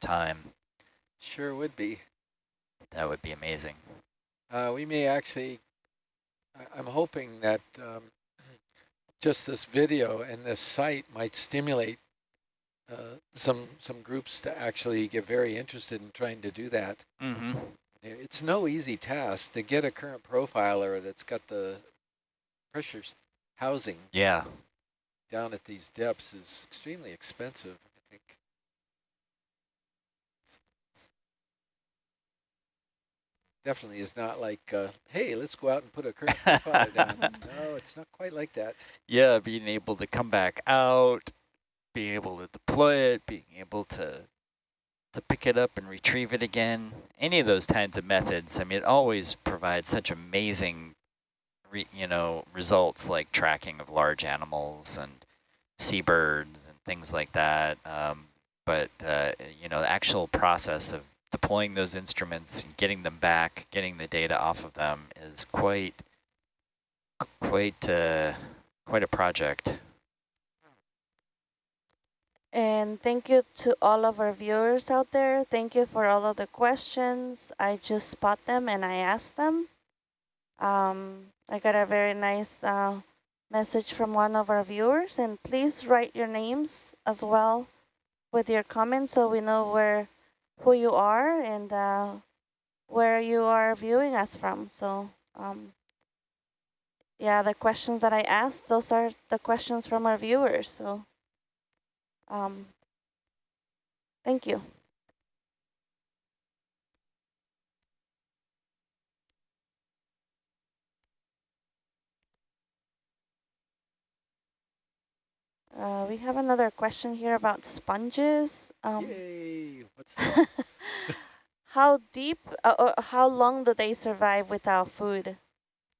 time. Sure would be. That would be amazing. Uh, we may actually, I'm hoping that um, just this video and this site might stimulate uh, some some groups to actually get very interested in trying to do that. Mm -hmm. It's no easy task to get a current profiler that's got the pressure housing. Yeah. Down at these depths is extremely expensive. I think. Definitely is not like, uh, hey, let's go out and put a profiler down. No, it's not quite like that. Yeah, being able to come back out, being able to deploy it, being able to to pick it up and retrieve it again. Any of those kinds of methods, I mean, it always provides such amazing, re, you know, results like tracking of large animals and seabirds and things like that. Um, but, uh, you know, the actual process of deploying those instruments and getting them back, getting the data off of them is quite, quite, uh, quite a project. And thank you to all of our viewers out there. Thank you for all of the questions. I just spot them and I ask them. Um, I got a very nice uh, message from one of our viewers and please write your names as well with your comments so we know where who you are and uh, where you are viewing us from. So um, yeah, the questions that I asked, those are the questions from our viewers. So um, thank you. Uh, we have another question here about sponges. Um, Yay! What's that? how deep, uh, uh, how long do they survive without food?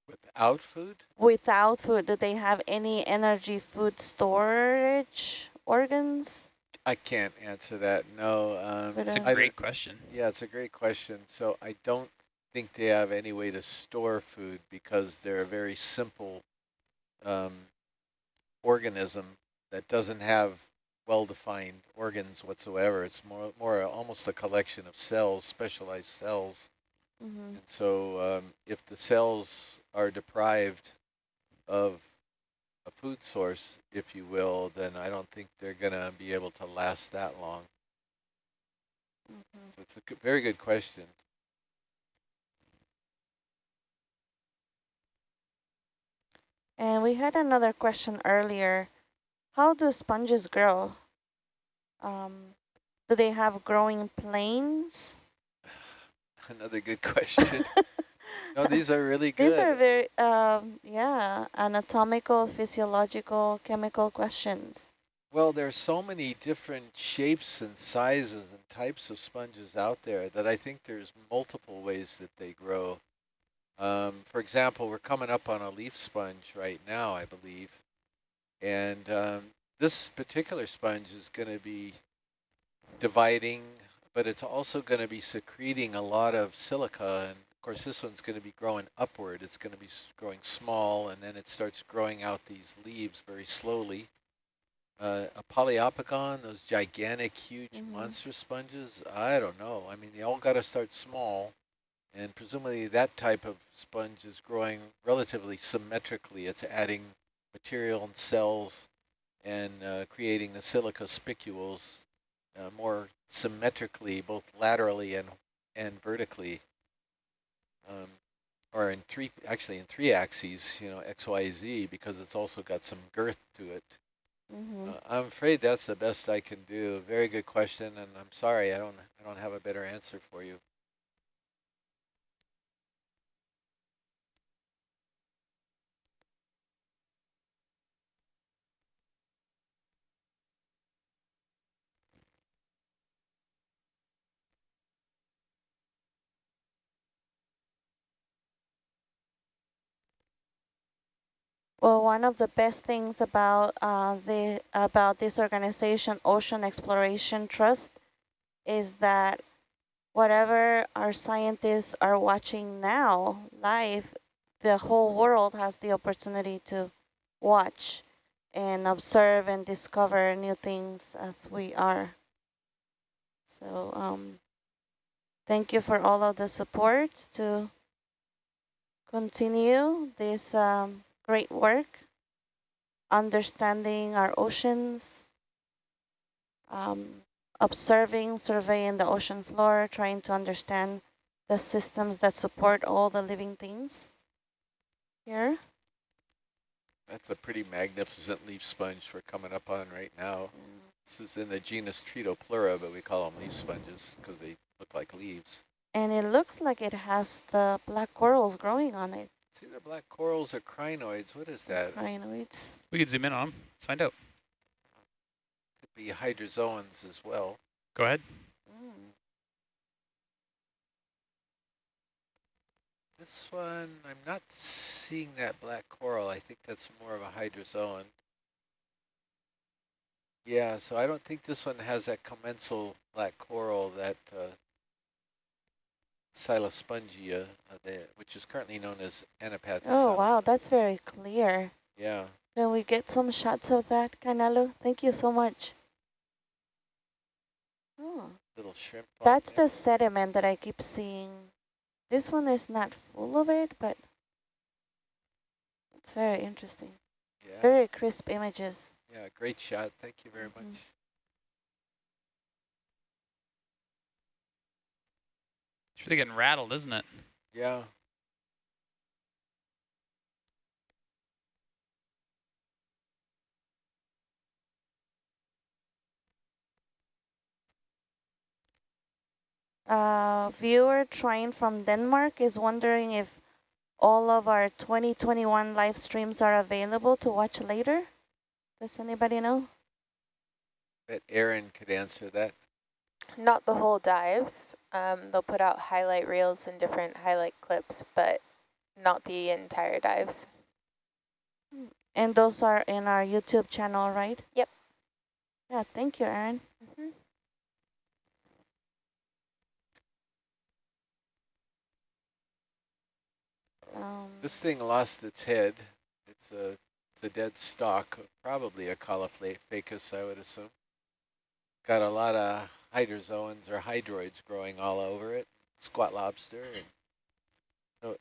Without food? Without food. Do they have any energy food storage? organs? I can't answer that, no. Um, it's a great question. Yeah, it's a great question. So I don't think they have any way to store food because they're a very simple um, organism that doesn't have well-defined organs whatsoever. It's more, more almost a collection of cells, specialized cells. Mm -hmm. And so um, if the cells are deprived of a food source, if you will, then I don't think they're going to be able to last that long. Mm -hmm. So it's a very good question. And we had another question earlier. How do sponges grow? Um, do they have growing planes? Another good question. No, these are really good. These are very, um, yeah, anatomical, physiological, chemical questions. Well, there's so many different shapes and sizes and types of sponges out there that I think there's multiple ways that they grow. Um, for example, we're coming up on a leaf sponge right now, I believe. And um, this particular sponge is going to be dividing, but it's also going to be secreting a lot of silica and of course, this one's going to be growing upward. It's going to be growing small, and then it starts growing out these leaves very slowly. Uh, a Poliopogon, those gigantic, huge mm -hmm. monster sponges, I don't know. I mean, they all got to start small, and presumably that type of sponge is growing relatively symmetrically. It's adding material and cells and uh, creating the silica spicules uh, more symmetrically, both laterally and, and vertically um, or in three, actually in three axes, you know, X, Y, Z, because it's also got some girth to it. Mm -hmm. uh, I'm afraid that's the best I can do. Very good question, and I'm sorry I don't I don't have a better answer for you. Well, one of the best things about uh, the about this organization, Ocean Exploration Trust, is that whatever our scientists are watching now live, the whole world has the opportunity to watch and observe and discover new things as we are. So um, thank you for all of the support to continue this um, great work, understanding our oceans, um, observing, surveying the ocean floor, trying to understand the systems that support all the living things here. That's a pretty magnificent leaf sponge we're coming up on right now. This is in the genus Tretopleura, but we call them leaf sponges because they look like leaves. And it looks like it has the black corals growing on it. It's either black corals or crinoids. What is that? Crinoids. We could zoom in on them. Let's find out. Could be hydrozoans as well. Go ahead. Mm. This one, I'm not seeing that black coral. I think that's more of a hydrozoan. Yeah, so I don't think this one has that commensal black coral that uh, Silospongia, uh, which is currently known as Anapathes. Oh, wow, that's very clear. Yeah. Can we get some shots of that, Canelo? Thank you so much. Oh, Little shrimp. that's the sediment that I keep seeing. This one is not full of it, but it's very interesting. Yeah, Very crisp images. yeah, great shot. Thank you very Mhm. much. It's really getting rattled, isn't it? Yeah. Uh, viewer trying from Denmark is wondering if all of our 2021 live streams are available to watch later. Does anybody know? Bet Erin could answer that. Not the whole dives. Um, they'll put out highlight reels and different highlight clips, but not the entire dives. And those are in our YouTube channel, right? Yep. Yeah, thank you, Erin. Mm -hmm. Um, This thing lost its head. It's a, it's a dead stalk, probably a Caulophacus, I would assume. Got a lot of hydrozoans or hydroids growing all over it, squat lobster. And so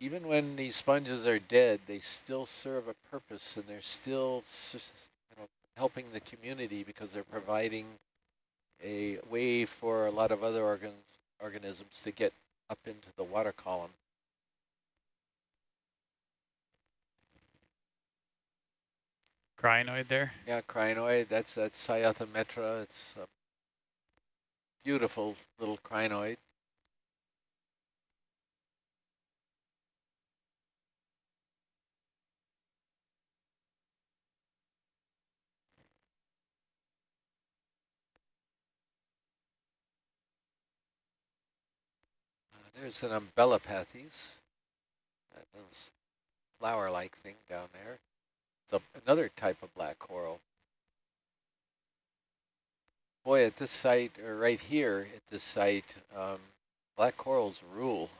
even when these sponges are dead, they still serve a purpose and they're still you know, helping the community because they're providing a way for a lot of other organ organisms to get up into the water column. Crinoid there. Yeah, crinoid, that's that Cyathometra. It's a beautiful little crinoid. Uh, there's an umbellapathes, that little flower-like thing down there. It's a, another type of black coral. Boy, at this site, or right here at this site, um, black corals rule.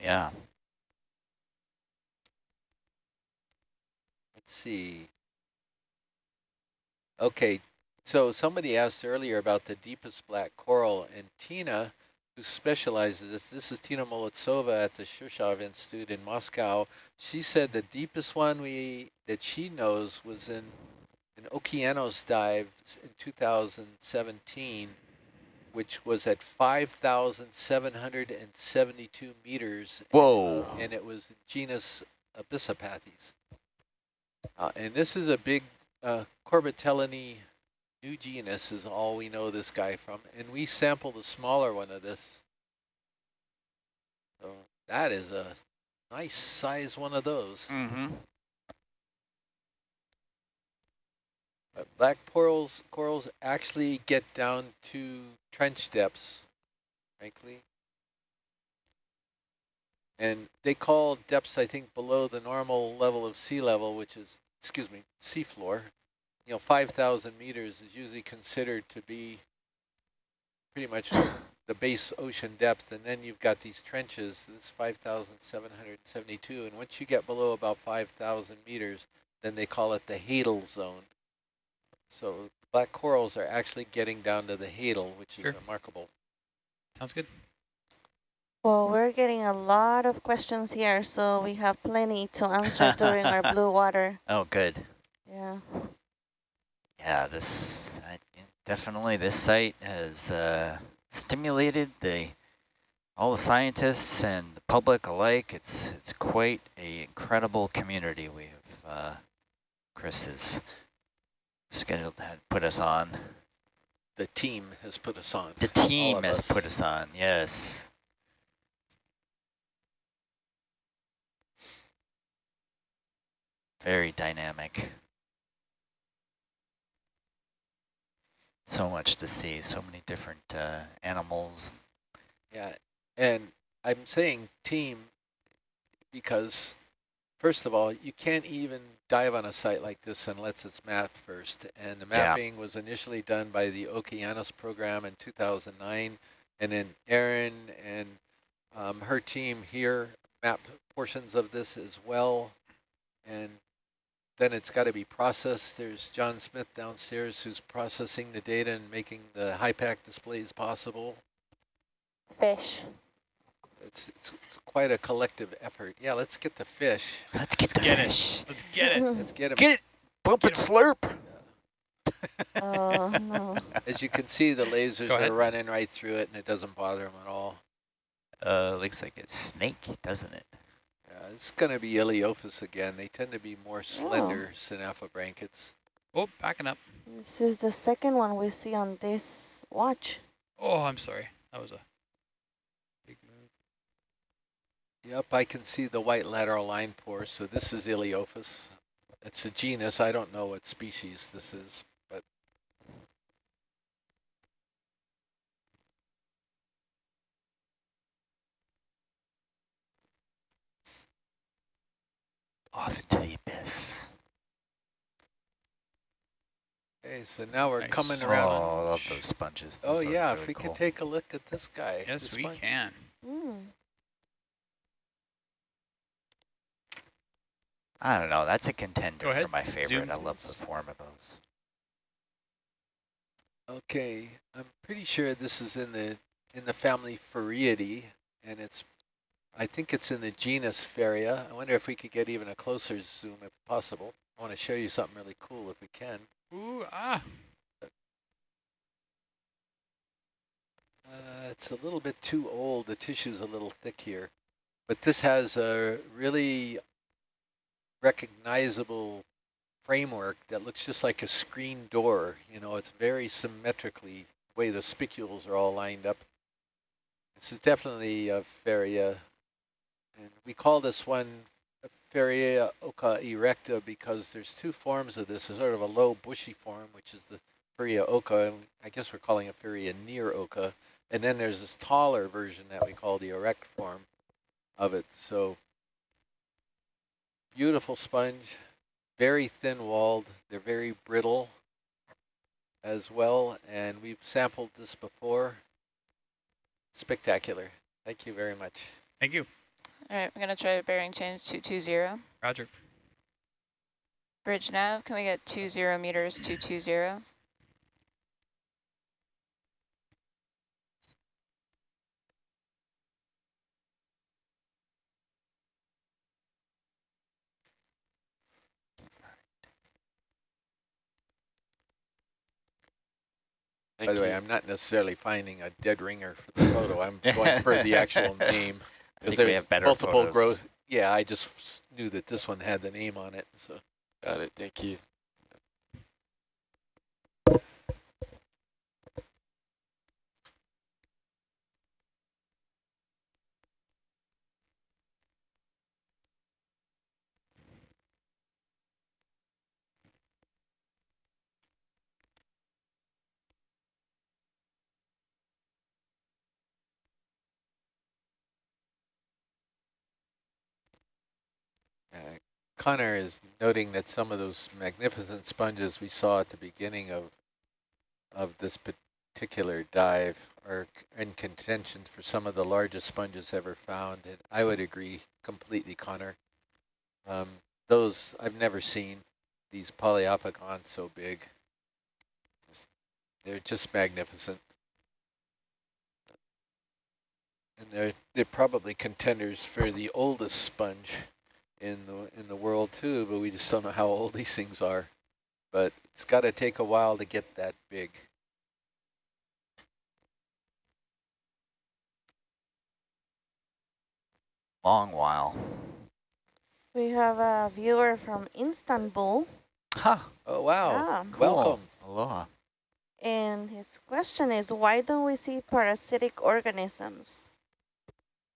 Yeah. Let's see. Okay, so somebody asked earlier about the deepest black coral, and Tina, who specializes this, this is Tina Molodtsova at the Shirshov Institute in Moscow. She said the deepest one we that she knows was in an Okeanos dive in 2017, which was at 5,772 meters. Whoa. And it was genus Abyssopathes. Uh, and this is a big uh, Corbitellinae new genus is all we know this guy from. And we sampled a smaller one of this. So that is a nice size one of those. Mm-hmm. But black corals, corals actually get down to trench depths, frankly. And they call depths, I think, below the normal level of sea level, which is, excuse me, seafloor. You know, 5,000 meters is usually considered to be pretty much the base ocean depth. And then you've got these trenches, this is 5,772. And once you get below about 5,000 meters, then they call it the Hadal zone. So black corals are actually getting down to the hadal, which is remarkable. Sounds good. Well, we're getting a lot of questions here, so we have plenty to answer during our blue water. Oh, good. Yeah. Yeah, this I, definitely this site has uh, stimulated the all the scientists and the public alike. It's it's quite a incredible community we have. Uh, Chris is scheduled to put us on. The team has put us on. The team has us. put us on. Yes. Very dynamic. So much to see, so many different uh, animals. Yeah, and I'm saying team because, first of all, you can't even dive on a site like this unless it's mapped first. And the Yeah. mapping was initially done by the Okeanos program in 2009, and then Erin and um, her team here map portions of this as well. And then it's got to be processed. There's John Smith downstairs who's processing the data and making the HYPACK displays possible. Fish. It's, it's, it's quite a collective effort. Yeah, let's get the fish. Let's get the get it. fish. Let's get it. Let's get them. Get it. Bump Get it, slurp. oh, no. As you can see, the lasers are running right through it, and it doesn't bother them at all. Uh, looks like a snake, doesn't it? Yeah, it's going to be Ilyophis again. They tend to be more slender synaphobranchids. Oh, backing up. This is the second one we see on this watch. Oh, I'm sorry. That was a big move. Yep, I can see the white lateral line pore, so this is Ilyophis. It's a genus. I don't know what species this is, but Off into the abyss. okay, so now we're Nice. coming Oh, around. I love those sponges. Oh, Those look yeah, if we cool. could take a look at this guy. Yes, we sponge. can. Mm. I don't know. That's a contender for my favorite. Zoom, I love the form of those. Okay, I'm pretty sure this is in the in the family Farreidae, and it's, I think it's in the genus Farrea. I wonder if we could get even a closer zoom if possible. I want to show you something really cool if we can. Ooh, ah. Uh, it's a little bit too old. The tissue's a little thick here, but this has a really recognizable framework that looks just like a screen door. You know, it's very symmetrically the way the spicules are all lined up. This is definitely a Farrea, and we call this one Farrea occa erecta because there's two forms of this. There's sort of a low bushy form, which is the Farrea occa, and I guess we're calling it Farrea near occa, and then there's this taller version that we call the erect form of it. So beautiful sponge, very thin walled. They're very brittle as well. And we've sampled this before. Spectacular. Thank you very much. Thank you. All right, we're going to try a bearing change 220. Roger. Bridge nav, can we get 20 meters 220? By the way, I'm not necessarily finding a dead ringer for the photo. I'm going for the actual name. I Because think we there's have better multiple photos. growth. Yeah, I just knew that this one had the name on it. So Got it. Thank you. uh, Connor is noting that some of those magnificent sponges we saw at the beginning of of this particular dive are in contention for some of the largest sponges ever found. And I would agree completely, Connor. Um, those I've never seen these Poliopogons so big. They're just magnificent. And they're they're probably contenders for the oldest sponge in the in the world too, but we just don't know how old these things are. But it's got to take a while to get that big. Long while. We have a viewer from Istanbul. Huh. Oh wow! Yeah. Cool. Welcome. Aloha. And his question is, why don't we see parasitic organisms?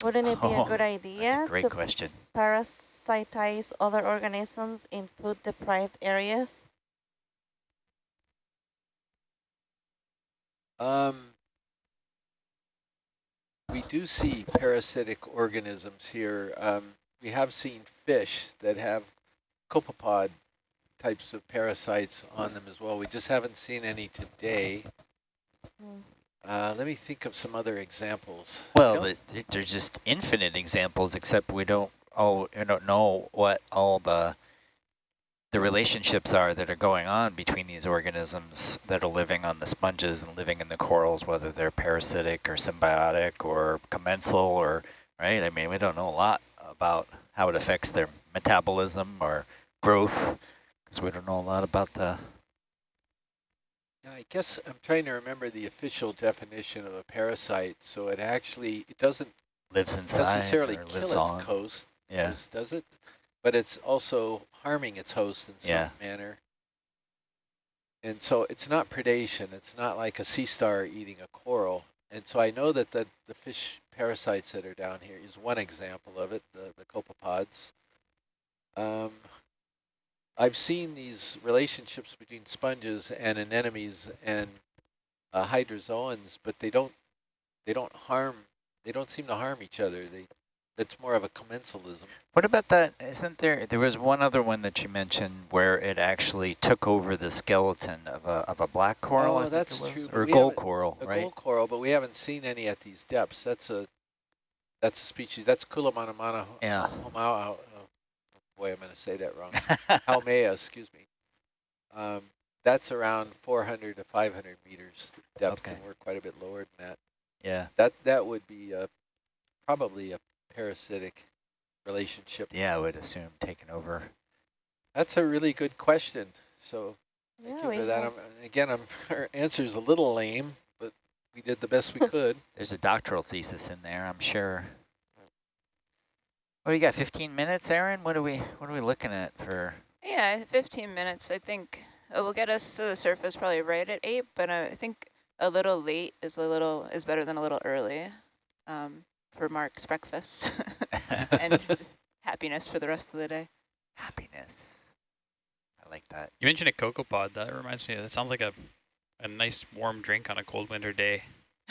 Wouldn't it be a Oh, good idea a great to question. parasitize other organisms in food-deprived areas? Um, we do see parasitic organisms here. Um, we have seen fish that have copepod types of parasites on them as well. We just haven't seen any today. Hmm. Uh, let me think of some other examples. Well, the, there's just infinite examples, except we don't oh we don't know what all the the relationships are that are going on between these organisms that are living on the sponges and living in the corals, whether they're parasitic or symbiotic or commensal or right. I mean, we don't know a lot about how it affects their metabolism or growth because we don't know a lot about the I guess I'm trying to remember the official definition of a parasite. So it actually, it doesn't lives inside necessarily kill lives its on. host, Yeah. host, does it? But it's also harming its host in some Yeah. manner. And so it's not predation. It's not like a sea star eating a coral. And so I know that the, the fish parasites that are down here is one example of it, the, the copepods. Um, I've seen these relationships between sponges and anemones and uh, hydrozoans, but they don't they don't harm they don't seem to harm each other. They it's more of a commensalism. What about that? Isn't there, there was one other one that you mentioned where it actually took over the skeleton of a, of a black coral, Oh, that's true, Or gold coral, A right? gold coral, but we haven't seen any at these depths. That's a that's a species. That's Kulamanamana Yeah. homau. Boy, I'm going to say that wrong. Halmea, excuse me. Um, that's around 400 to 500 meters depth, Okay. and we're quite a bit lower than that. yeah, That that would be uh, probably a parasitic relationship. yeah, I would assume taken over. That's a really good question. So thank Yeah, you for that. I'm, again, I'm, our answer's a little lame, but we did the best we could. There's a doctoral thesis in there, I'm sure. What do you got, 15 minutes, Erin? What are we, what are we looking at for? Yeah, 15 minutes. I think it will get us to the surface probably right at 8, but uh, I think a little late is a little is better than a little early um, for Mark's breakfast and happiness for the rest of the day. Happiness. I like that. You mentioned a cocoa pod. That reminds me. That sounds like a a nice warm drink on a cold winter day.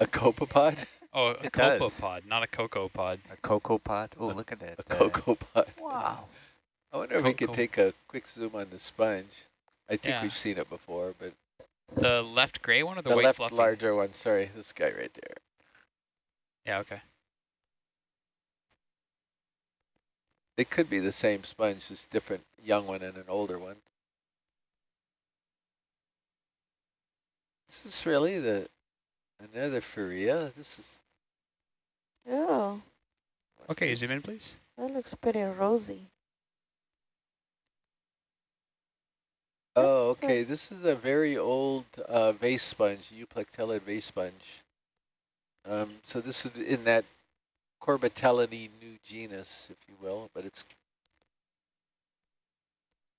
A copepod? Oh, a It cocoa does. pod, not a cocoa pod. A cocoa pod. Oh, look at that. A uh, cocoa pod. Wow. I wonder if we could take a quick zoom on the sponge. I think Yeah. we've seen it before, but The left gray one or the, the, white left fluffy? larger one, sorry, this guy right there. Yeah, okay. They could be the same sponge, just different young one and an older one. This is really the another Farrea. This is Oh, Okay, zoom in, please. that looks pretty rosy. Oh, That's okay. This is a very old uh, vase sponge, Euplectellid vase sponge. Um, so this is in that Corbitellinae new genus, if you will, but it's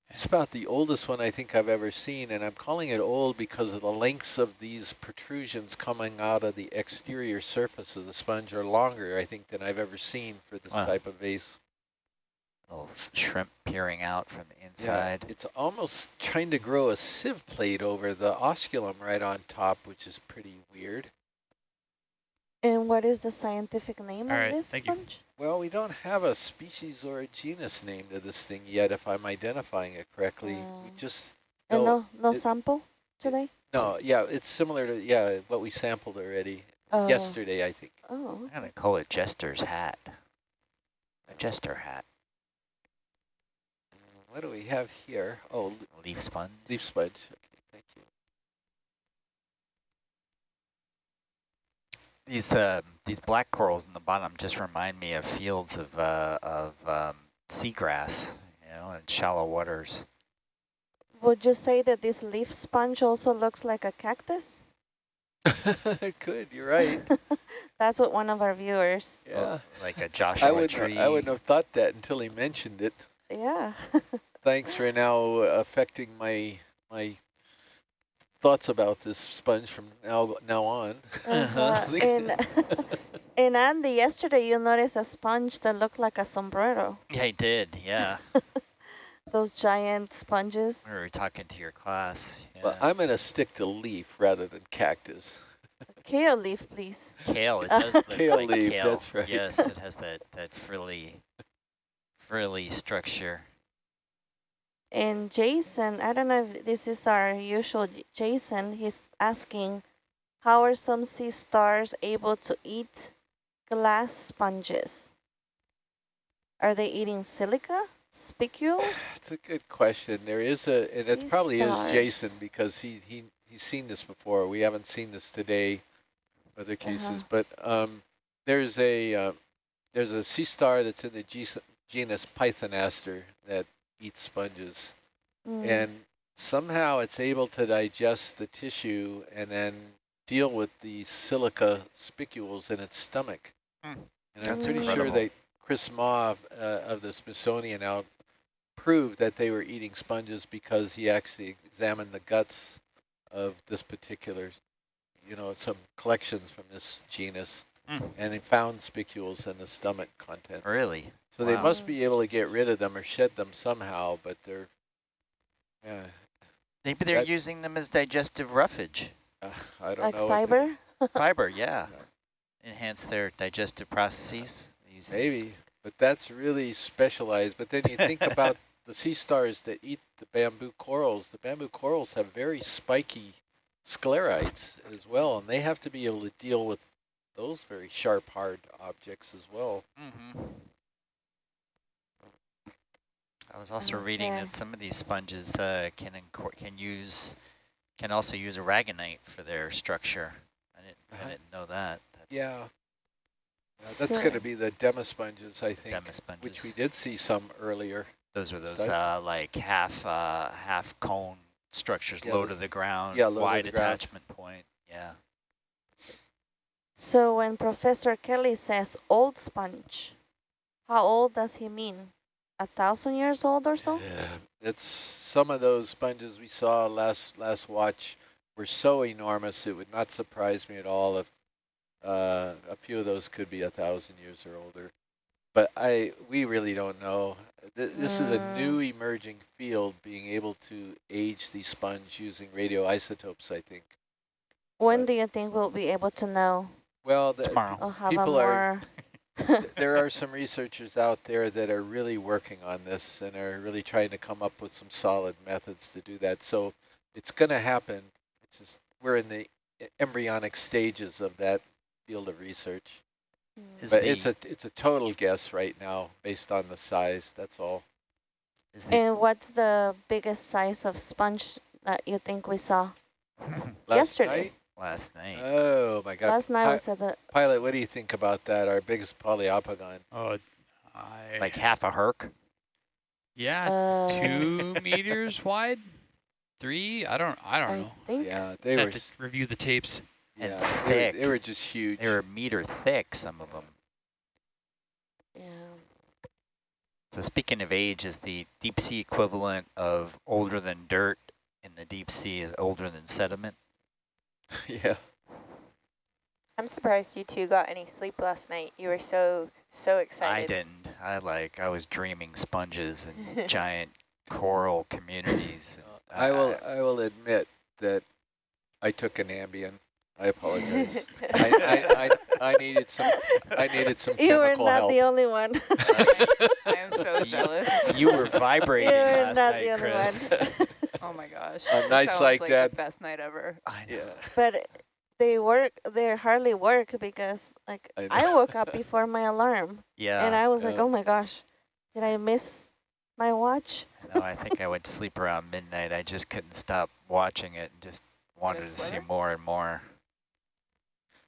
it's about the oldest one I think I've ever seen, and I'm calling it old because of the lengths of these protrusions coming out of the exterior surface of the sponge are longer, I think, than I've ever seen for this Wow. type of vase. Little shrimp peering out from the inside. Yeah, it's almost trying to grow a sieve plate over the osculum right on top, which is pretty weird. And what is the scientific name All of right, this thank you. Sponge? Well, we don't have a species or a genus name to this thing yet, if I'm identifying it correctly. we Oh. just And no, no, no it- sample today? no, yeah, it's similar to yeah what we sampled already Oh. yesterday, I think. Oh, I'm going to call it Jester's hat. A Jester hat. What do we have here? Oh, Leaf sponge. leaf sponge. Okay, thank you. These uh, these black corals in the bottom just remind me of fields of uh, of um, seagrass, you know, in shallow waters. Would you say that this leaf sponge also looks like a cactus? it could, you're right. That's what one of our viewers. Yeah. Like a Joshua I wouldn't, tree. I wouldn't have thought that until he mentioned it. Yeah. Thanks for now affecting my my thoughts about this sponge from now now on. Uh-huh. In, in Andy, yesterday you noticed a sponge that looked like a sombrero. Yeah, I did. Yeah, Those giant sponges. we were talking to your class. Yeah. But I'm going to stick to leaf rather than cactus. Kale leaf, please. kale. It does look Kale like leaf, kale. that's right. Yes, it has that that frilly, frilly structure. And Jason, I don't know if this is our usual Jason, he's asking, how are some sea stars able to eat glass sponges? Are they eating silica, spicules? It's a good question. There is a, and Sea it probably is Jason because he, he he's seen this before. We haven't seen this today, other cases, Uh-huh. but um, there's a uh, there's a sea star that's in the genus Pythonaster that eats sponges, Mm. and somehow it's able to digest the tissue and then deal with the silica spicules in its stomach. Hmm. And I'm That's pretty sure that Chris Mah of, uh, of the Smithsonian out proved that they were eating sponges because he actually examined the guts of this particular, you know, some collections from this genus, Hmm. and they found spicules in the stomach content. Really? So they must be able to get rid of them or shed them somehow, but they're, yeah, Maybe they're That- using them as digestive roughage. uh, I don't like know. what to- fiber? Fiber, yeah. Enhance their digestive processes. Use it Maybe, but that's really specialized. But then you think about the sea stars that eat the bamboo corals. The bamboo corals have very spiky sclerites as well, and they have to be able to deal with those very sharp, hard objects as well. Mhm. I was also reading Okay. that some of these sponges uh, can can use can also use aragonite for their structure. I didn't Uh-huh. I didn't know that. that Yeah. Yeah, that's So- going to be the demosponges, I think, Demis sponges. which we did see some earlier. Those are those uh, like half uh, half cone structures, Yeah, low to the ground, yeah, low wide the ground. attachment point. Yeah. So when Professor Kelly says old sponge, how old does he mean? A thousand years old or so? Yeah, it's some of those sponges we saw last last watch were so enormous it would not surprise me at all if uh, a few of those could be a thousand years or older. But I we really don't know. Th this is a Mm. new emerging field, being able to age the sponge using radioisotopes. I think. When But- do you think we'll be able to know? Well, the, Tomorrow. I'll have People a are- there are some researchers out there that are really working on this and are really trying to come up with some solid methods to do that. So it's going to happen. It's just we're in the embryonic stages of that field of research. Mm. Is but the, it's a it's a total guess right now based on the size. That's all. is the And what's the biggest size of sponge that you think we saw? Yesterday. night? Last night. Oh my God! Last night Pi- we said that Pilot, what do you think about that? Our biggest Poliopogon. Oh, I, like half a herc. yeah, uh, two meters wide, three. I don't. I don't I know. think Yeah, they I were. have to review the tapes. And Yeah, they were, thick. they were just huge. They were a meter thick, some of them. yeah. So speaking of age, is the deep sea equivalent of older than dirt in the deep sea is older than sediment? yeah. I'm surprised you two got any sleep last night. You were so, so excited. I didn't. I like I was dreaming sponges and giant coral communities. Uh, and I will. I- I will admit that I took an Ambien. I apologize. I, I, I, I needed some. I needed some You were not help. the only one. I am so jealous. you were vibrating you were last not night, the only Chris. one. Oh my gosh. On That nights sounds like like that- the best night ever. I know. yeah. but they work, they hardly work because like I I, woke up before my alarm Yeah. and I was like, oh my gosh, did I miss my watch? no, I think I went to sleep around midnight. I just couldn't stop watching it and just wanted to see more and more.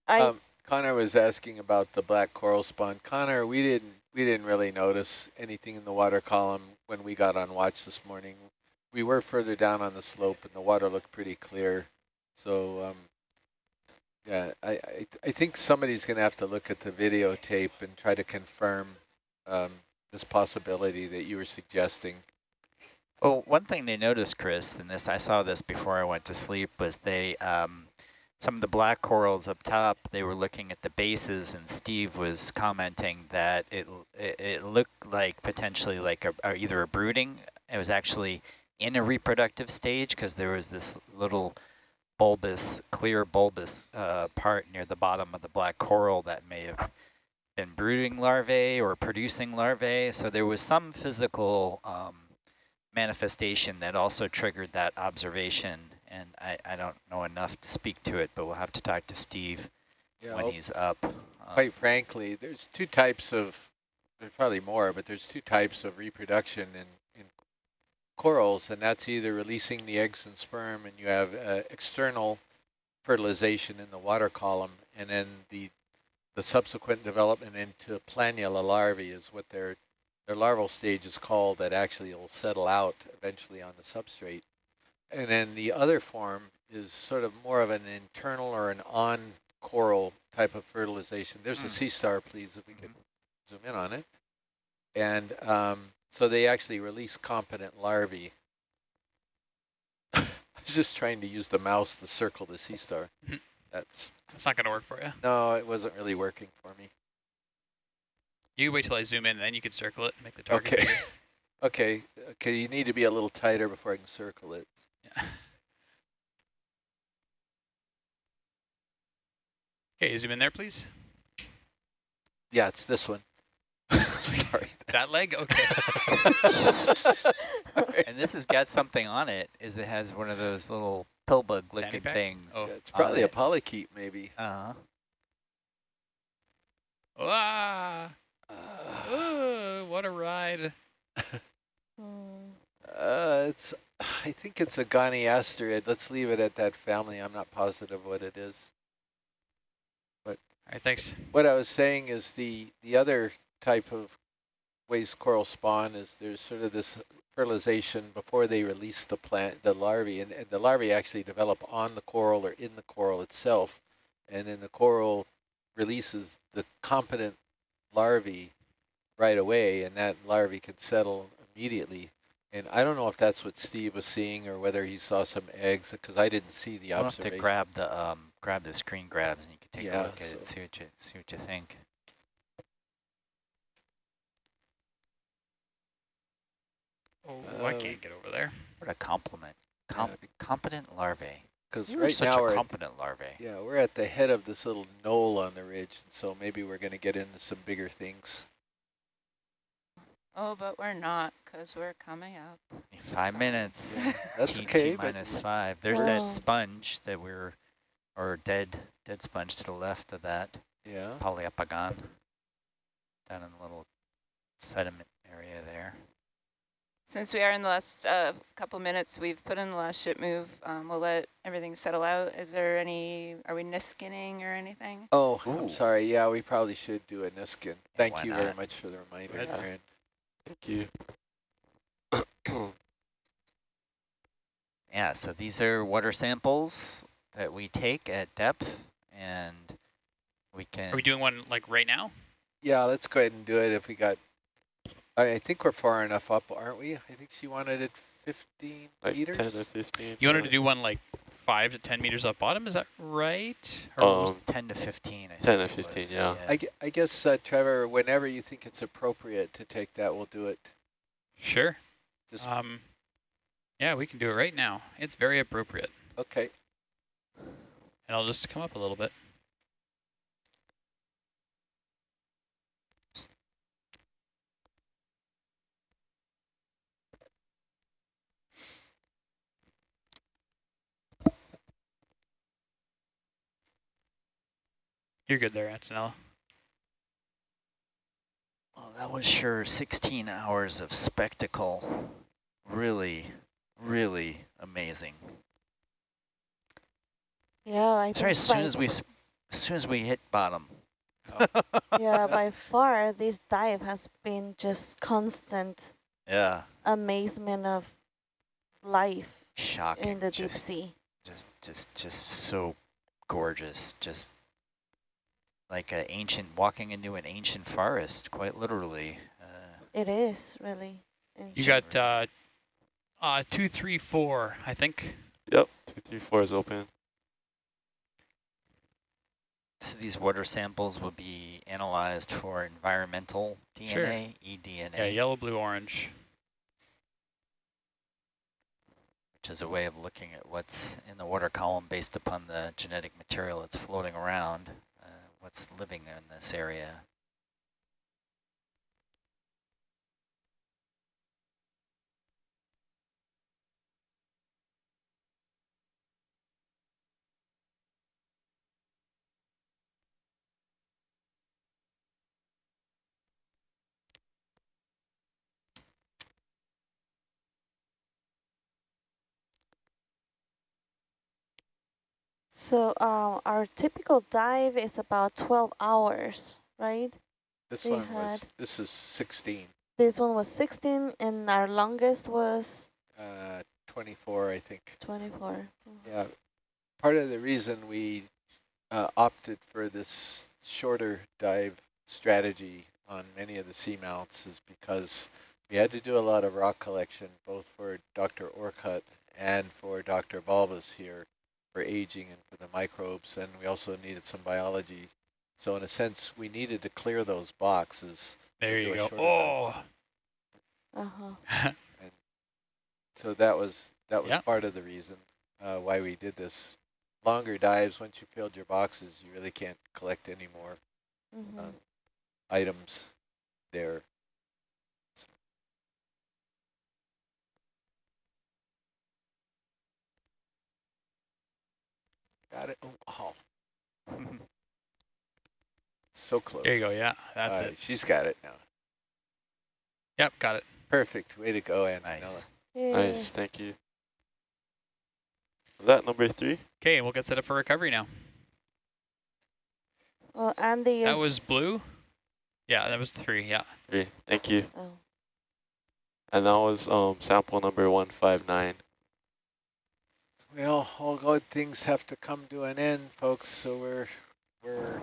I Um, Connor was asking about the black coral spawn. Connor, we didn't we didn't really notice anything in the water column when we got on watch this morning. We were further down on the slope and the water looked pretty clear. So um, yeah, I, I, I think somebody's going to have to look at the videotape and try to confirm um, this possibility that you were suggesting. Well, one thing they noticed, Chris, and this I saw this before I went to sleep, was they um, some of the black corals up top. They were looking at the bases, and Steve was commenting that it it, it looked like potentially like a, either a brooding. It was actually in a reproductive stage because there was this little bulbous, clear bulbous uh, part near the bottom of the black coral that may have been brooding larvae or producing larvae. So there was some physical um, manifestation that also triggered that observation. And I, I don't know enough to speak to it, but we'll have to talk to Steve yeah, when he's up. Um, quite frankly, there's two types of, there's probably more, but there's two types of reproduction in corals, and that's either releasing the eggs and sperm, and you have uh, external fertilization in the water column, and then the the subsequent development into planula larvae is what their their larval stage is called. That actually will settle out eventually on the substrate, and then the other form is sort of more of an internal or an on coral type of fertilization. There's mm. a sea star, please, if we can mm-hmm. zoom in on it. And um, so they actually release competent larvae. I was just trying to use the mouse to circle the sea star. Mm-hmm. That's that's not going to work for you. No, it wasn't really working for me. You wait till I zoom in, and then you can circle it and make the target okay. okay. Okay. You need to be a little tighter before I can circle it. Yeah. Okay, zoom in there, please. Yeah, it's this one. Sorry. That leg? Okay. and this has got something on it, is it has one of those little pill bug looking things. Oh. Yeah, it's probably a polychaete maybe. Uh-huh. Ah. Uh, what a ride. uh, it's, I think it's a goniasterid. Let's leave it at that family. I'm not positive what it is. But All right, thanks. What I was saying is the, the other type of ways coral spawn is there's sort of this fertilization before they release the plant, the larvae, and, and, the larvae actually develop on the coral or in the coral itself, and then the coral releases the competent larvae right away, and that larvae can settle immediately. And I don't know if that's what Steve was seeing or whether he saw some eggs, because I didn't see the I'll observation. have to grab the um, grab the screen grabs, and you can take yeah, a look at so it, see what you see what you think. Oh, uh, I can't get over there. What a compliment. Com yeah. Competent larvae. Because right now we're competent at, larvae. Yeah, we're at the head of this little knoll on the ridge, and so maybe we're going to get into some bigger things. Oh, but we're not, because we're coming up. Five Sorry. minutes. Yeah, that's TT okay. minus five. There's that sponge that we're, or dead, dead sponge to the left of that. Yeah. Poliopogon. Down in the little sediment area there. Since we are in the last uh, couple minutes, we've put in the last ship move. Um, we'll let everything settle out. Is there any, are we niskinning or anything? Oh, Ooh. I'm sorry. Yeah, we probably should do a niskin. Thank Why you not? very much for the reminder, Erin. Thank you. yeah, so these are water samples that we take at depth, and we can... Are we doing one like right now? Yeah, let's go ahead and do it if we got I think we're far enough up, aren't we? I think she wanted it 15 like meters. 10 to 15. You wanted to do one like 5 to 10 meters up bottom, is that right? Or um, 10 to 15, 10 to 15, yeah. yeah. I, I guess, uh, Trevor, whenever you think it's appropriate to take that, we'll do it. Sure. Just um, yeah, we can do it right now. It's very appropriate. Okay. And I'll just come up a little bit. You're good there, Antonella. Well, that was sure 16 hours of spectacle. Really, really amazing. Yeah, I Sorry, as soon as we as soon as we hit bottom. yeah, by far, this dive has been just constant Yeah. amazement of life Shocking. in the deep just, sea. just, just, just so gorgeous. Just like an ancient, walking into an ancient forest, quite literally. Uh, It is really. You got uh, uh, two, three, four, I think. Yep, two, three, four is open. so these water samples will be analyzed for environmental DNA, Sure. eDNA, Yeah, yellow, blue, orange. which is a way of looking at what's in the water column based upon the genetic material that's floating around, what's living in this area. So um, our typical dive is about 12 hours, right? This We one was, this is 16, This one was 16 and our longest was uh, 24, I think. 24. Mhm. Yeah, part of the reason we uh, opted for this shorter dive strategy on many of the seamounts is because we had to do a lot of rock collection, both for Dr. Orcutt and for Dr. Balbus here for aging and for the microbes, and we also needed some biology. So in a sense, we needed to clear those boxes. There you go. Oh, Uh-huh. So that was that was Yeah. part of the reason uh, why we did this. Longer dives, once you filled your boxes, you really can't collect any more Mhm. um, items there. Got it. Oh, oh, so close. there you go. Yeah, that's All right, it. She's got it now. Yep, got it. Perfect. Way to go, Antonella. Nice. Yay. Nice, thank you. Was that number three? Okay, we'll get set up for recovery now. Well, Andy That is- was blue? Yeah, that was three, yeah. Three, thank you. Oh. And that was um sample number 159. Well, all good things have to come to an end, folks. So we're we're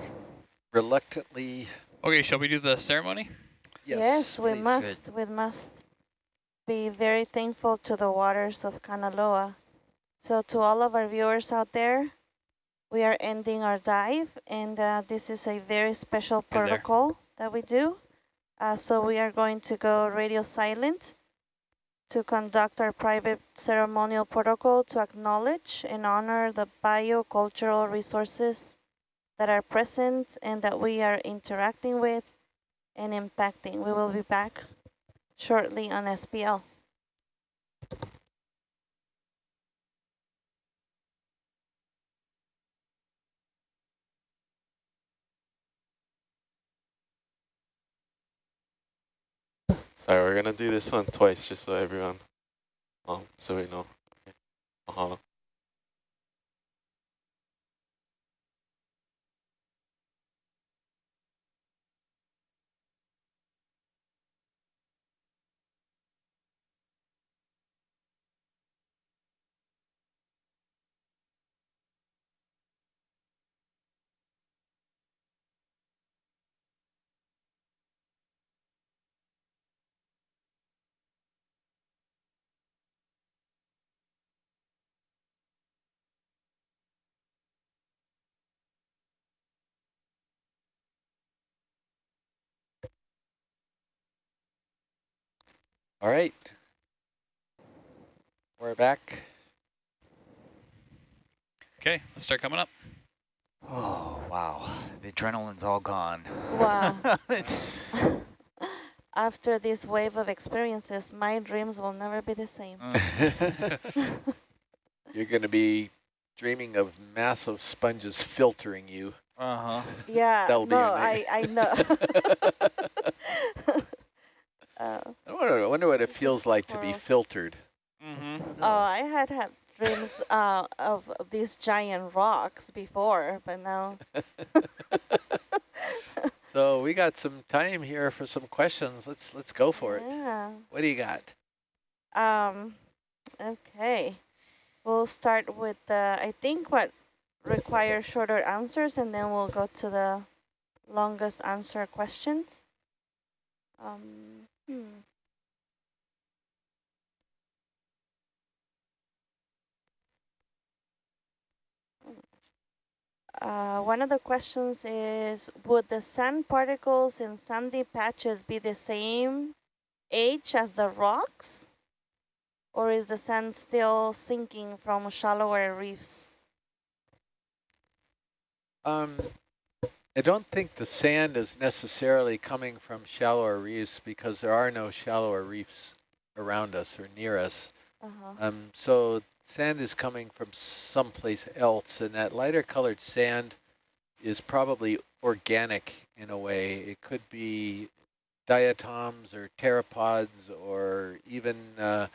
reluctantly Okay, shall we do the ceremony? yes. Yes, we please. must. We must be very thankful to the waters of Kanaloa. So to all of our viewers out there, we are ending our dive, and uh, this is a very special protocol that we do. Uh, so we are going to go radio silent to conduct our private ceremonial protocol to acknowledge and honor the biocultural resources that are present and that we are interacting with and impacting. We will be back shortly on SPL. Sorry, we're gonna do this one twice just so everyone, um, so we know. Okay. Mahalo. All right. We're back. Okay, let's start coming up. Oh, wow. The adrenaline's all gone. Wow. it's After this wave of experiences, my dreams will never be the same. Mm. You're going to be dreaming of massive sponges filtering you. uh-huh. yeah, That'll no, your I. I know. Uh, I wonder, I wonder what it feels like to be filtered. Mm-hmm. Oh, I had had dreams uh, of these giant rocks before, but now So we got some time here for some questions. Let's let's go for it. Yeah. What do you got? Um, okay. We'll start with the, I think what requires shorter answers and then we'll go to the longest answer questions. Um, hmm. Uh, one of the questions is, would the sand particles in sandy patches be the same age as the rocks? Or is the sand still sinking from shallower reefs? Um, I don't think the sand is necessarily coming from shallower reefs because there are no shallower reefs around us or near us. Uh -huh. Um, so sand is coming from someplace else, and that lighter colored sand is probably organic in a way. It could be diatoms or pteropods or even uh,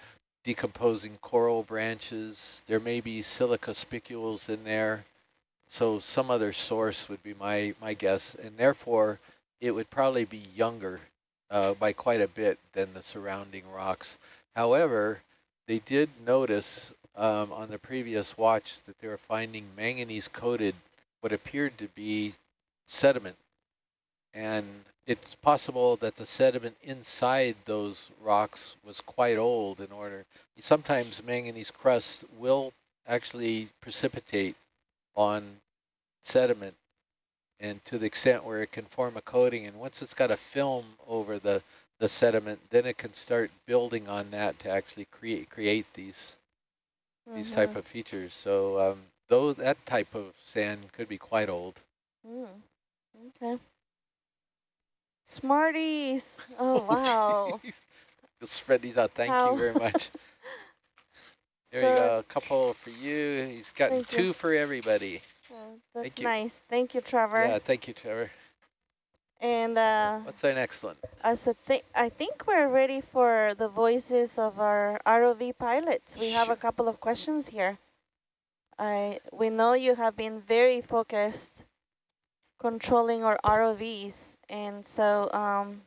decomposing coral branches. There may be silica spicules in there. So some other source would be my, my guess, and therefore it would probably be younger uh, by quite a bit than the surrounding rocks. However, they did notice um, on the previous watch that they were finding manganese-coated what appeared to be sediment. And it's possible that the sediment inside those rocks was quite old in order. Sometimes manganese crust will actually precipitate on sediment and to the extent where it can form a coating. And once it's got a film over the, the sediment, then it can start building on that to actually create create these mm -hmm. these type mm-hmm. of features. So um, though that type of sand could be quite old. Mm. Okay. Smarties. Oh, wow. You'll spread these out. Thank How? you very much. There so you go. A couple for you. He's got two you. for everybody. Oh, that's thank nice. Thank you, Trevor. Yeah, thank you, Trevor. And uh, what's our next one? As a th I think we're ready for the voices of our ROV pilots. We have a couple of questions here. I we know you have been very focused controlling our ROVs, and so um,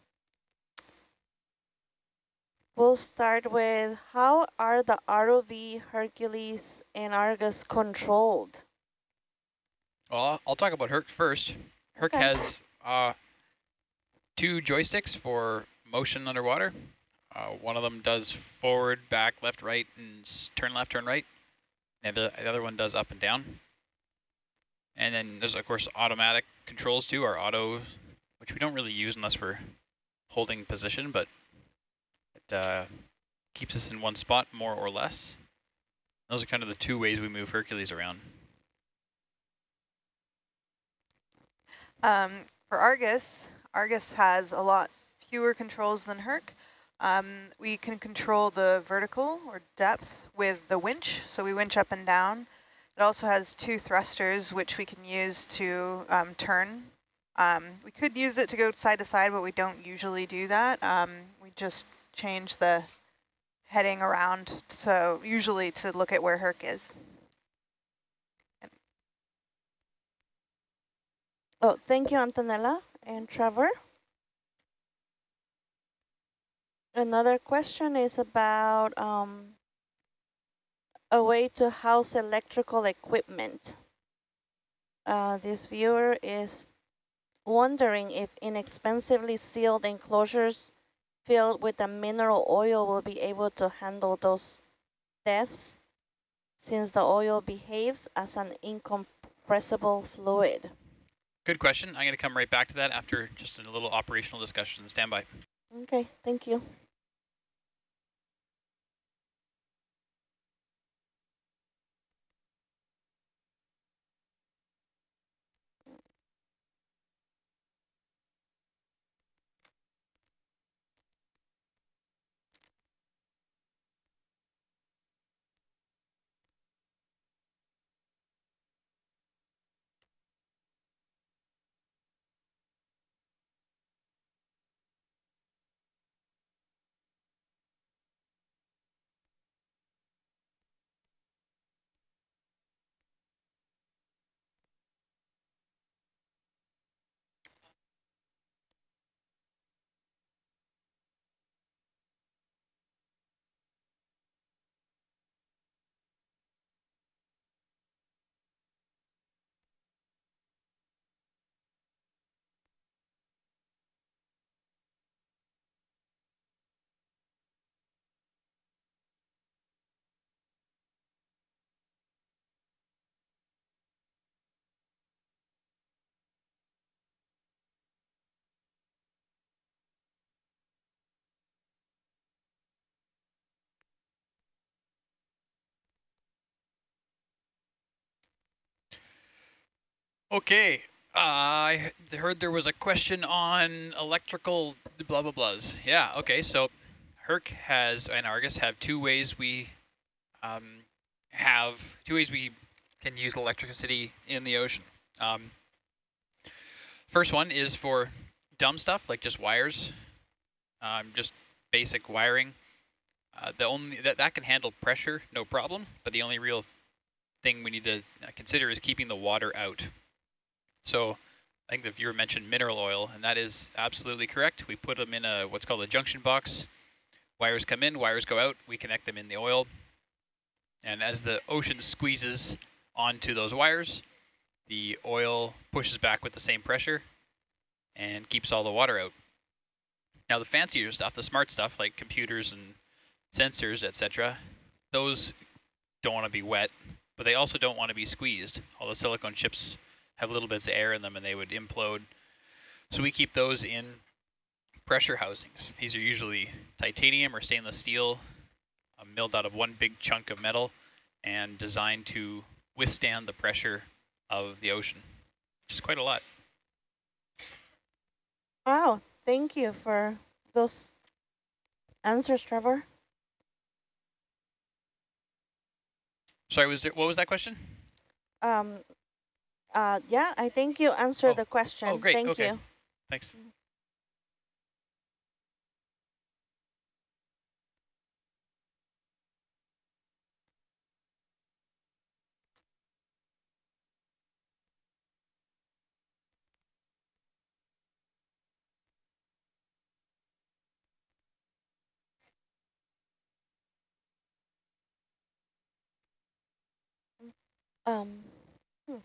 we'll start with how are the ROV Hercules and Argus controlled? Well, I'll talk about Herc first. Herc okay. has uh, two joysticks for motion underwater. Uh, one of them does forward, back, left, right, and turn left, turn right. And the, the other one does up and down. And then there's, of course, automatic controls too, our auto, which we don't really use unless we're holding position, but uh, keeps us in one spot more or less. Those are kind of the two ways we move Hercules around. Um, for Argus, Argus has a lot fewer controls than Herc. Um, we can control the vertical or depth with the winch, so we winch up and down. It also has two thrusters, which we can use to um, turn. Um, we could use it to go side to side, but we don't usually do that. Um, we just change the heading around, so usually to look at where Herc is. Oh, thank you, Antonella and Trevor. Another question is about um, a way to house electrical equipment. Uh, this viewer is wondering if inexpensively sealed enclosures filled with a mineral oil will be able to handle those depths since the oil behaves as an incompressible fluid. Good question. I'm going to come right back to that after just a little operational discussion. Stand by. Okay, thank you. Okay. Uh, I heard there was a question on electrical blah blah blahs. Yeah. Okay. So, Herc has and Argus have two ways we um, have two ways we can use electricity in the ocean. Um, first one is for dumb stuff like just wires, um, just basic wiring. Uh, the only that that can handle pressure, no problem. But the only real thing we need to consider is keeping the water out. So I think the viewer mentioned mineral oil, and that is absolutely correct. We put them in a what's called a junction box. Wires come in, wires go out. We connect them in the oil. And as the ocean squeezes onto those wires, the oil pushes back with the same pressure and keeps all the water out. Now the fancier stuff, the smart stuff like computers and sensors, etc., those don't want to be wet, but they also don't want to be squeezed. All the silicone chips have little bits of air in them and they would implode. So we keep those in pressure housings. These are usually titanium or stainless steel uh, milled out of one big chunk of metal and designed to withstand the pressure of the ocean, which is quite a lot. Wow, thank you for those answers, Trevor. Sorry, was it, what was that question? Um, uh, yeah, I think you answered oh. the question. Oh, great. Thank okay. you. Thanks. Um, hmm.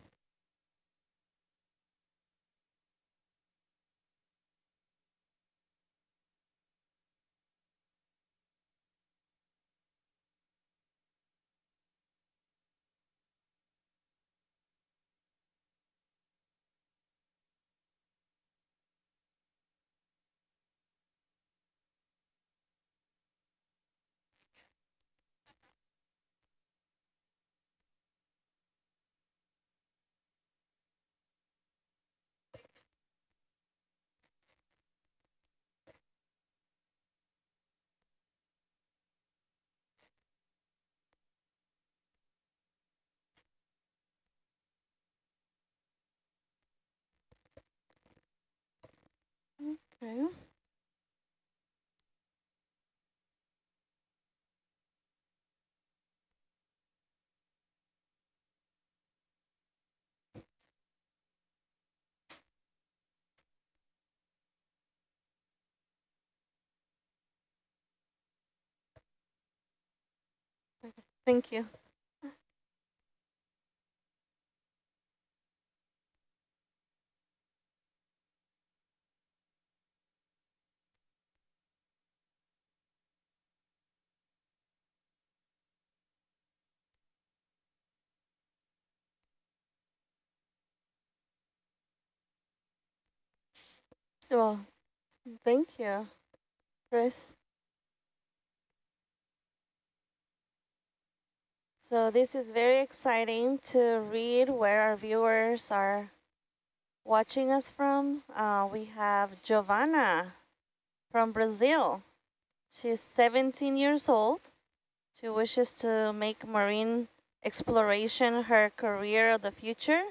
Okay. Thank you. Well, thank you, Chris. So this is very exciting to read where our viewers are watching us from. Uh, we have Giovanna from Brazil. She's 17 years old. She wishes to make marine exploration her career of the future.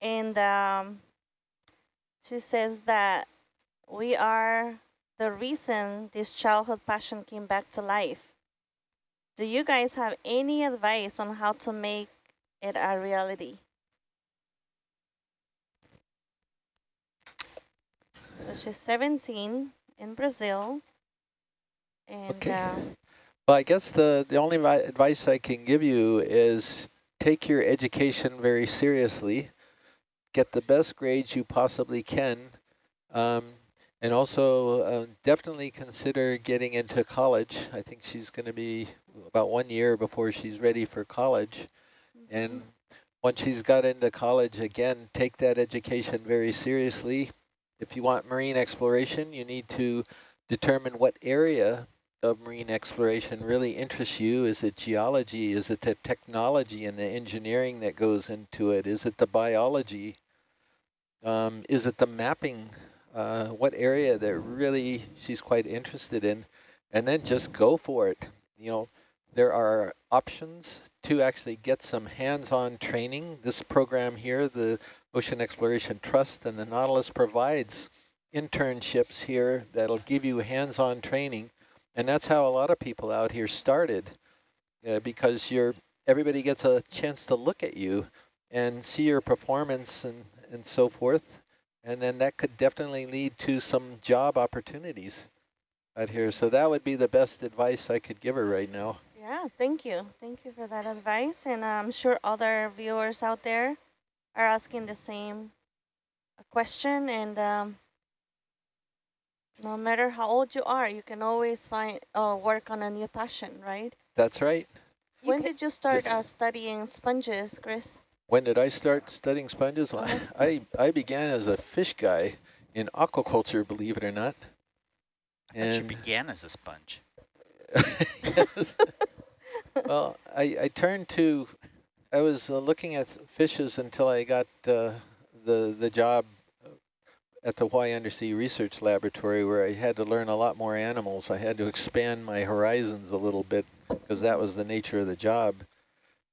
And um, she says that we are the reason this childhood passion came back to life. Do you guys have any advice on how to make it a reality? So she's 17 in Brazil. And Okay. uh, Well, I guess the, the only advice I can give you is take your education very seriously, get the best grades you possibly can, um, and also uh, definitely consider getting into college. I think she's going to be about one year before she's ready for college. And once she's got into college, again, take that education very seriously. If you want marine exploration, you need to determine what area of marine exploration really interests you? Is it geology? Is it the technology and the engineering that goes into it? Is it the biology? Um, is it the mapping? Uh, what area that really she's quite interested in? And then just go for it. You know, there are options to actually get some hands-on training. This program here, the Ocean Exploration Trust and the Nautilus provides internships here that'll give you hands-on training. And that's how a lot of people out here started uh, because you're everybody gets a chance to look at you and see your performance and, and so forth. And then that could definitely lead to some job opportunities out here. So that would be the best advice I could give her right now. Yeah, thank you. Thank you for that advice. And I'm sure other viewers out there are asking the same question. And um, no matter how old you are, you can always find uh, work on a new passion, right? That's right. When did you start uh, studying sponges, Chris? When did I start studying sponges? Uh -huh. I, I began as a fish guy in aquaculture, believe it or not. I and you began as a sponge. yes. well, I, I turned to, I was uh, looking at fishes until I got uh, the, the job at the Hawaii Undersea Research Laboratory where I had to learn a lot more animals. I had to expand my horizons a little bit because that was the nature of the job.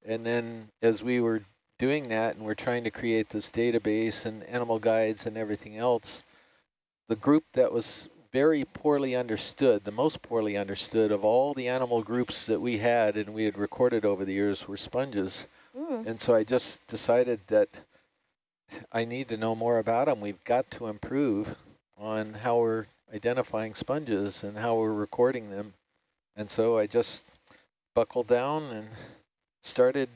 And then as we were doing that and we're trying to create this database and animal guides and everything else, the group that was very poorly understood, the most poorly understood of all the animal groups that we had and we had recorded over the years were sponges. Mm. And so I just decided that I need to know more about them. We've got to improve on how we're identifying sponges and how we're recording them. And so I just buckled down and started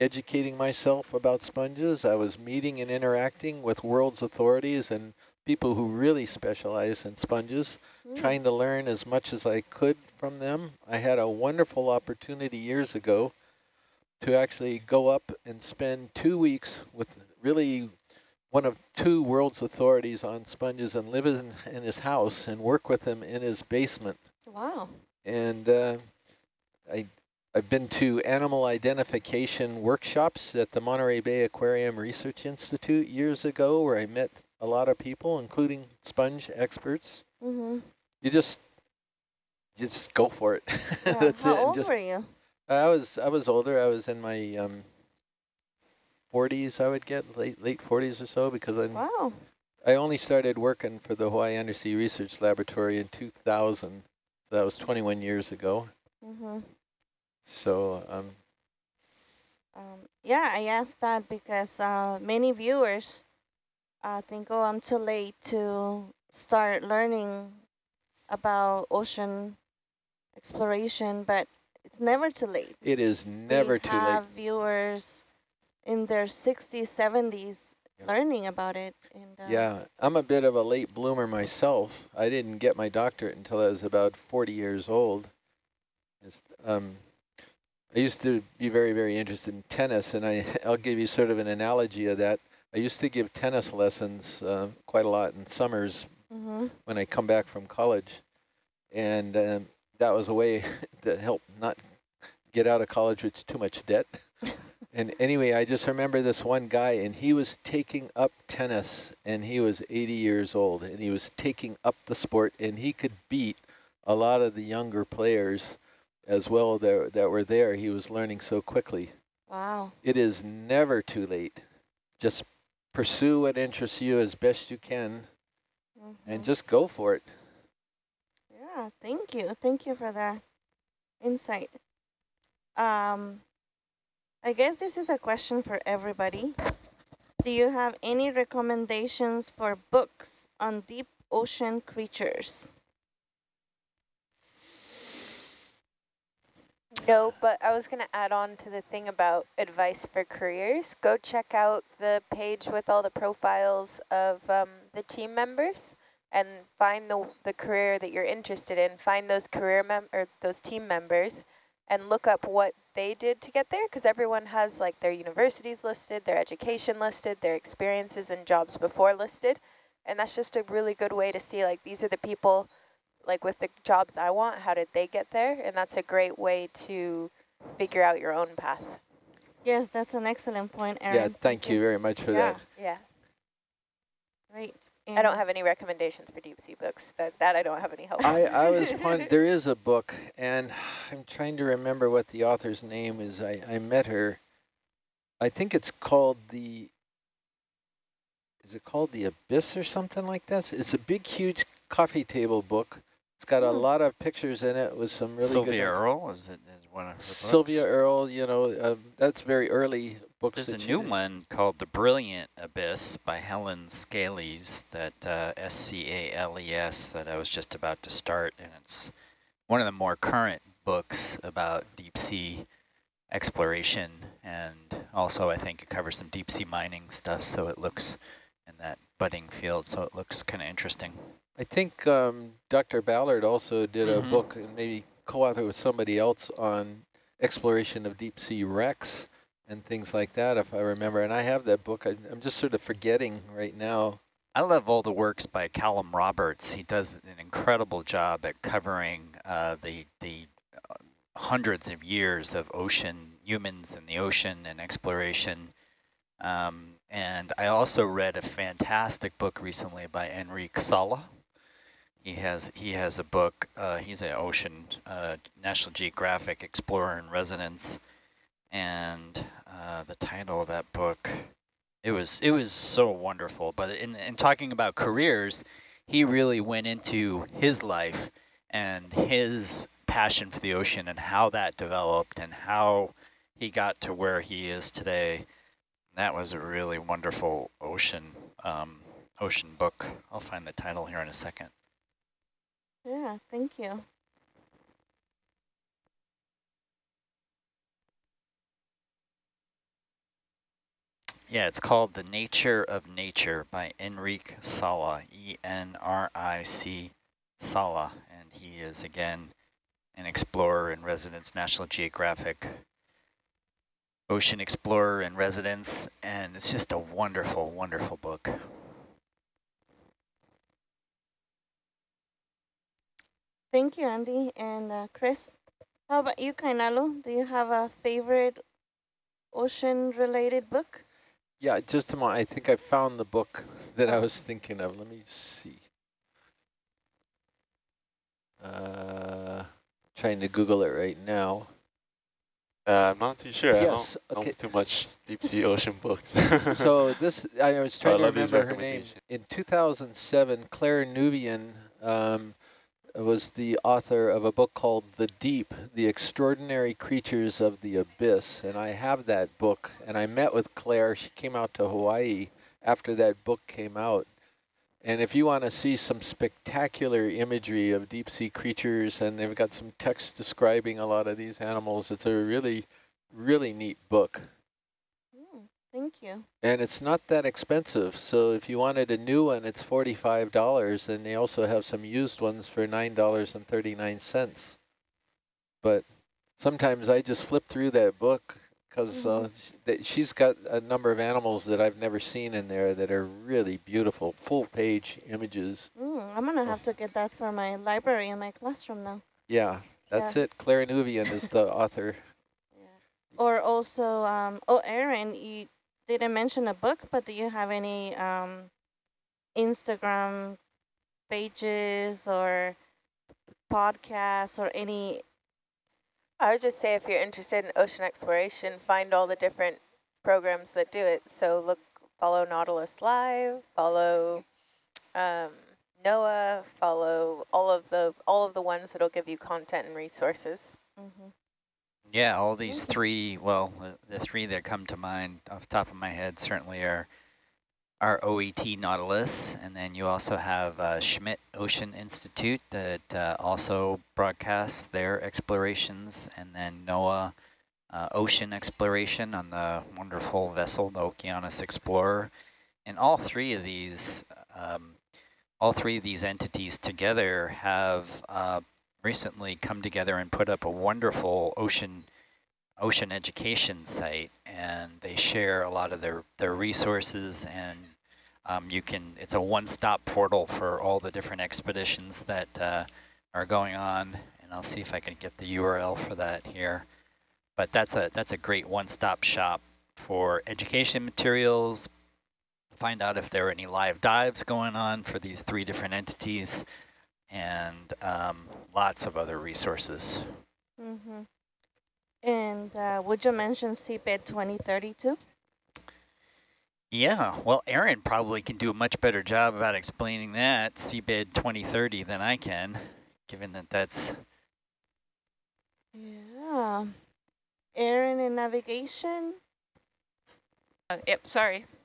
educating myself about sponges. I was meeting and interacting with world's authorities and people who really specialize in sponges, mm. trying to learn as much as I could from them. I had a wonderful opportunity years ago to actually go up and spend two weeks with really one of two world's authorities on sponges and live in, in his house and work with him in his basement. Wow. And uh, I, I've been to animal identification workshops at the Monterey Bay Aquarium Research Institute years ago where I met a lot of people, including sponge experts. Mm -hmm. You just just go for it. Yeah. That's How it. old just, were you? I was I was older. I was in my um, 40s. I would get late late 40s or so because I wow. I only started working for the Hawaii Undersea Research Laboratory in 2000. So that was 21 years ago. Mm -hmm. So um, um, yeah, I asked that because uh, many viewers I think, oh, I'm too late to start learning about ocean exploration, but it's never too late. It is never we too late. We have viewers in their 60s, 70s yeah. learning about it. And, uh, yeah, I'm a bit of a late bloomer myself. I didn't get my doctorate until I was about 40 years old. Um, I used to be very, very interested in tennis, and I, I'll give you sort of an analogy of that. I used to give tennis lessons uh, quite a lot in summers mm -hmm. when I come back from college. And um, that was a way to help not get out of college with too much debt. and anyway, I just remember this one guy, and he was taking up tennis, and he was 80 years old, and he was taking up the sport, and he could beat a lot of the younger players as well that, that were there. He was learning so quickly. Wow. It is never too late. Just pursue what interests you as best you can mm -hmm. and mm-hmm. just go for it. Yeah, thank you. Thank you for that insight. Um, I guess this is a question for everybody. Do you have any recommendations for books on deep ocean creatures? No, but I was going to add on to the thing about advice for careers. Go check out the page with all the profiles of um, the team members and find the, the career that you're interested in. Find those career mem or those team members and look up what they did to get there because everyone has like their universities listed, their education listed, their experiences and jobs before listed. And that's just a really good way to see like these are the people like with the jobs I want, how did they get there? And that's a great way to figure out your own path. Yes, that's an excellent point, Erin. Yeah, thank you very much for yeah, that. Yeah. Great. I don't have any recommendations for deep sea books. That that I don't have any help. I, I was pon- there is a book, and I'm trying to remember what the author's name is. I, I met her. I think it's called the, is it called The Abyss or something like this? It's a big, huge coffee table book. It's got a Hmm. lot of pictures in it with some really Sylvia good ones. Earle is it is one of her books? Sylvia Earle, you know, um, that's very early books. There's a new did. one called The Brilliant Abyss by Helen Scales, that uh, S-C-A-L-E-S, that I was just about to start, and it's one of the more current books about deep sea exploration, and also I think it covers some deep sea mining stuff, so it looks in that budding field, so it looks kind of interesting. I think um, Dr. Ballard also did a Mhm. book and maybe co-authored with somebody else on exploration of deep sea wrecks and things like that, if I remember. And I have that book. I, I'm just sort of forgetting right now. I love all the works by Callum Roberts. He does an incredible job at covering uh, the the uh, hundreds of years of ocean humans in the ocean and exploration. Um, and I also read a fantastic book recently by Enrique Sala. He has he has a book. Uh, he's an ocean uh, National Geographic explorer in residence, and uh, the title of that book it was it was so wonderful. But in in talking about careers, he really went into his life and his passion for the ocean and how that developed and how he got to where he is today. That was a really wonderful ocean um, ocean book. I'll find the title here in a second. Yeah, thank you. Yeah, it's called The Nature of Nature by Enrique Sala, E-N-R-I-C Sala. And he is, again, an explorer in residence, National Geographic ocean explorer in residence. And it's just a wonderful, wonderful book. Thank you, Andy. And uh, Chris, how about you, Kainalu? Do you have a favorite ocean-related book? Yeah, just a moment. I think I found the book that I was thinking of. Let me see. Uh, trying to Google it right now. Uh, I'm not too sure. Yes, I don't okay. know too much deep sea ocean books. so this, I was So I trying to love remember her name. In 2007, Claire Nouvian um, was the author of a book called The Deep, The Extraordinary Creatures of the Abyss. And I have that book, and I met with Claire. She came out to Hawaii after that book came out. And if you want to see some spectacular imagery of deep sea creatures, and they've got some text describing a lot of these animals, it's a really, really neat book. Thank you. And it's not that expensive. So if you wanted a new one, it's $45. And they also have some used ones for $9.39. But sometimes I just flip through that book because uh, sh- she's got a number of animals that I've never seen in there that are really beautiful, full page images. Mm, I'm going to have to get that for my library in my classroom now. Yeah, that's it. Claire Nouvian is the author. Yeah. Or also, um, oh, Erin, you didn't mention a book, but do you have any um, Instagram pages or podcasts or any? I would just say if you're interested in ocean exploration, find all the different programs that do it. So look, follow Nautilus Live, follow um, NOAA, follow all of the all of the ones that'll give you content and resources. Mm-hmm. Yeah, all these three, well, the, the three that come to mind off the top of my head certainly are our OET Nautilus, and then you also have uh, Schmidt Ocean Institute that uh, also broadcasts their explorations, and then NOAA uh, Ocean Exploration on the wonderful vessel, the Okeanos Explorer. And all three of these, um, all three of these entities together have uh, recently come together and put up a wonderful ocean ocean education site and they share a lot of their their resources and um, you can it's a one-stop portal for all the different expeditions that uh, are going on, and I'll see if I can get the URL for that here. But that's a that's a great one-stop shop for education materials, find out if there are any live dives going on for these three different entities, and um, lots of other resources. Mm -hmm. And uh, would you mention seabed 2032? Yeah, well, Erin probably can do a much better job about explaining that, seabed 2030, than I can, given that that's... Yeah. Erin in navigation? Uh, yep, sorry.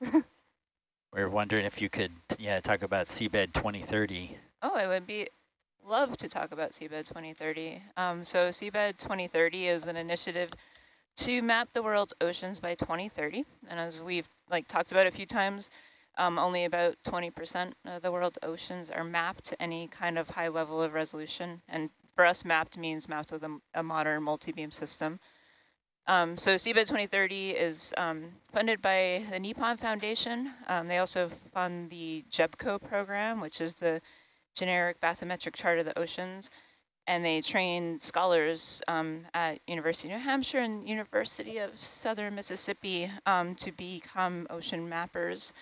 we are wondering if you could, yeah, talk about seabed 2030. Oh, I would be love to talk about seabed 2030. Um, so seabed 2030 is an initiative to map the world's oceans by 2030. And as we've like talked about a few times, um, only about 20% of the world's oceans are mapped to any kind of high level of resolution. And for us, mapped means mapped with a, a modern multi-beam system. Um, so seabed 2030 is um, funded by the Nippon Foundation. Um, they also fund the GEBCO program, which is the generic bathymetric chart of the oceans and they train scholars um, at University of New Hampshire and University of Southern Mississippi um, to become ocean mappers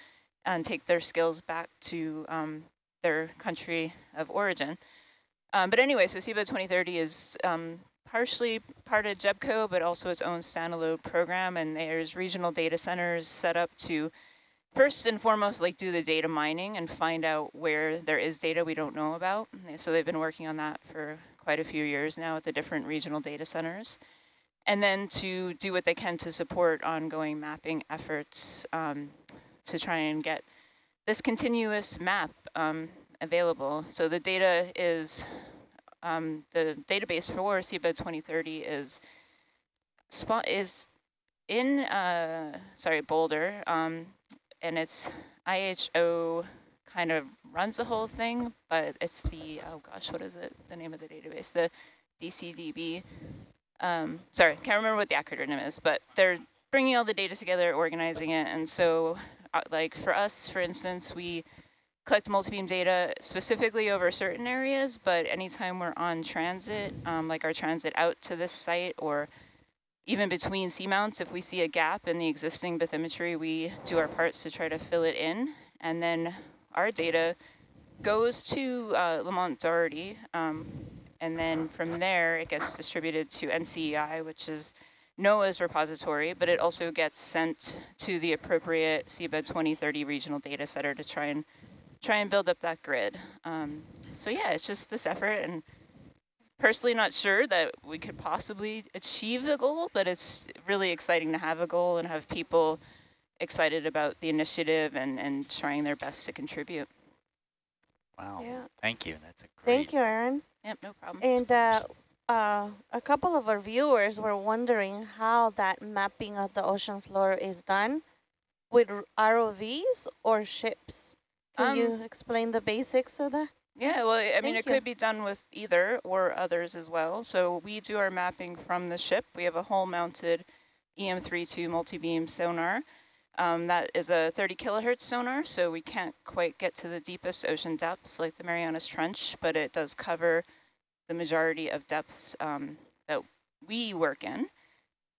and take their skills back to um, their country of origin. Um, but anyway, so seabed 2030 is um, partially part of GEBCO, but also its own standalone program, and there's regional data centers set up to first and foremost, like do the data mining and find out where there is data we don't know about. So they've been working on that for quite a few years now at the different regional data centers. And then to do what they can to support ongoing mapping efforts um, to try and get this continuous map um, available. So the data is, um, the database for seabed 2030 is spot is in, uh, sorry, Boulder, um, and it's IHO kind of runs the whole thing, but it's the, oh gosh, what is it? The name of the database, the DCDB. Um, sorry, can't remember what the acronym is, but they're bringing all the data together, organizing it. And so uh, like for us, for instance, we collect multi-beam data specifically over certain areas, but anytime we're on transit, um, like our transit out to this site or even between seamounts, if we see a gap in the existing bathymetry, we do our parts to try to fill it in. And then our data goes to uh, Lamont Doherty, um, and then from there it gets distributed to NCEI, which is NOAA's repository, but it also gets sent to the appropriate seabed 2030 regional data center to try and try and build up that grid. Um, so yeah, it's just this effort, and personally not sure that we could possibly achieve the goal, but it's really exciting to have a goal and have people excited about the initiative and, and trying their best to contribute. Wow. Yeah. Thank you. That's a great. Thank you, Erin. Yep, no problem. And uh, uh, a couple of our viewers were wondering how that mapping of the ocean floor is done with ROVs or ships. Can um, you explain the basics of that? Yeah, well, I Thank mean, it you. could be done with either or others as well. So we do our mapping from the ship. We have a hull-mounted EM302 multi-beam sonar. Um, that is a 30 kilohertz sonar, so we can't quite get to the deepest ocean depths like the Marianas Trench, but it does cover the majority of depths um, that we work in.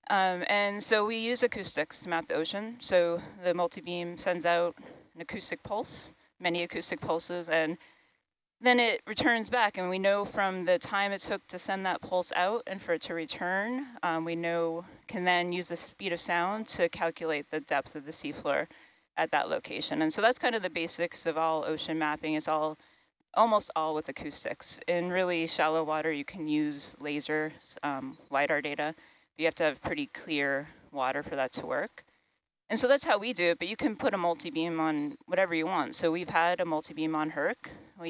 Um, and so we use acoustics to map the ocean. So the multi-beam sends out an acoustic pulse, many acoustic pulses, and then it returns back and we know from the time it took to send that pulse out and for it to return, um, we know can then use the speed of sound to calculate the depth of the seafloor at that location. And so that's kind of the basics of all ocean mapping It's all almost all with acoustics. In really shallow water, you can use laser um, LiDAR data. You have to have pretty clear water for that to work. And so that's how we do it, but you can put a multi-beam on whatever you want. So we've had a multi-beam on Herc. We